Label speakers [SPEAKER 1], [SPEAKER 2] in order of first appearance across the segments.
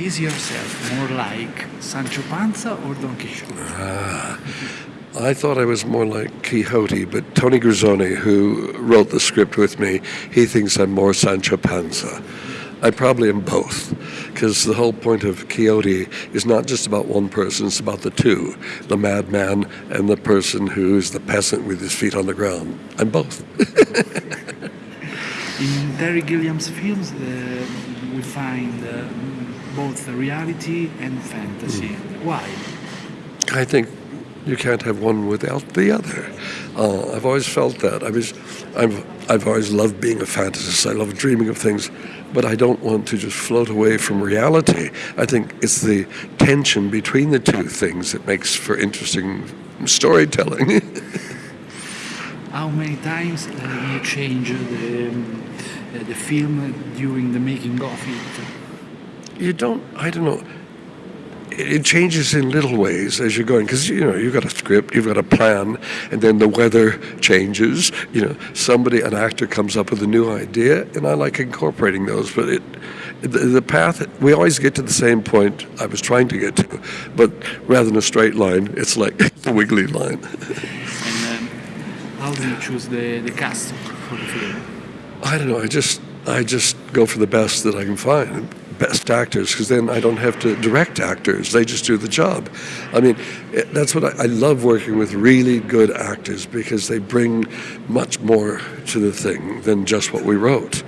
[SPEAKER 1] is yourself more like Sancho Panza or Don Quixote?
[SPEAKER 2] Ah, I thought I was more like Quixote, but Tony Grisoni, who wrote the script with me, he thinks I'm more Sancho Panza. I probably am both, because the whole point of Quixote is not just about one person, it's about the two the madman and the person who is the peasant with his feet on the ground. I'm both.
[SPEAKER 1] In Terry Gilliam's films, uh, we find uh, both reality and fantasy.
[SPEAKER 2] Hmm.
[SPEAKER 1] Why?
[SPEAKER 2] I think you can't have one without the other. Uh, I've always felt that. I was, I've, I've always loved being a fantasist. I love dreaming of things, but I don't want to just float away from reality. I think it's the tension between the two things that makes for interesting storytelling.
[SPEAKER 1] How many times uh, you change the, um, uh, the film during the making of it?
[SPEAKER 2] You don't, I don't know. It it changes in little ways as you're going because you know you've got a script, you've got a plan, and then the weather changes. You know, somebody, an actor, comes up with a new idea, and I like incorporating those. But it, the, the path, we always get to the same point I was trying to get to, but rather than a straight line, it's like a wiggly line.
[SPEAKER 1] And um, how do you choose the, the cast for the film?
[SPEAKER 2] I don't know. I just I just go for the best that I can find, best actors, because then I don't have to direct actors. They just do the job. I mean, it, that's what I, I love working with really good actors because they bring much more to the thing than just what we wrote.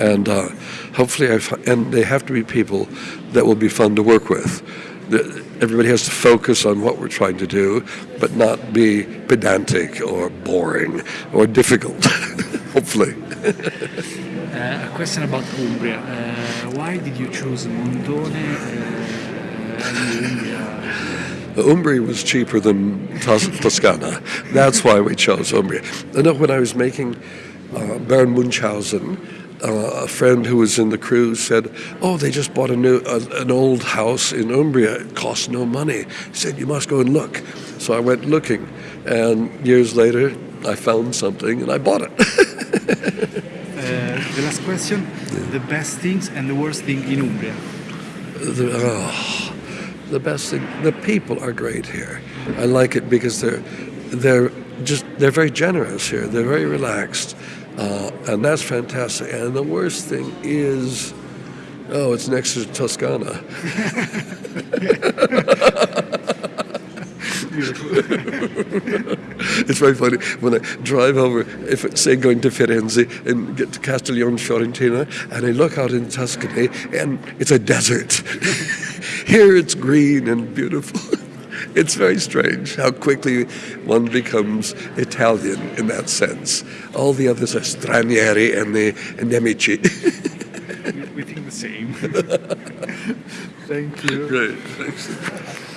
[SPEAKER 2] And uh, hopefully, I and they have to be people that will be fun to work with. The- Everybody has to focus on what we're trying to do, but not be pedantic or boring or difficult. hopefully.
[SPEAKER 1] Uh, a question about Umbria. Uh, why did you choose Montone uh, and Umbria?
[SPEAKER 2] Umbria was cheaper than Tos- Toscana. That's why we chose Umbria. I know when I was making uh, Baron Munchausen, uh, a friend who was in the crew said, "Oh, they just bought a new uh, an old house in Umbria. It costs no money." He said, "You must go and look." So I went looking, and years later, I found something and I bought it.
[SPEAKER 1] Uh, the last question: the best things and the worst thing in Umbria.
[SPEAKER 2] the, oh, the best thing the people are great here. I like it because they're they're just they're very generous here. They're very relaxed uh, and that's fantastic. And the worst thing is oh it's next to toscana it's very funny when I drive over, if say going to Firenze and get to Castiglione Fiorentina, and I look out in Tuscany, and it's a desert. Here it's green and beautiful. It's very strange how quickly one becomes Italian in that sense. All the others are stranieri and the nemici.
[SPEAKER 1] we think the same. Thank you.
[SPEAKER 2] Great, thanks.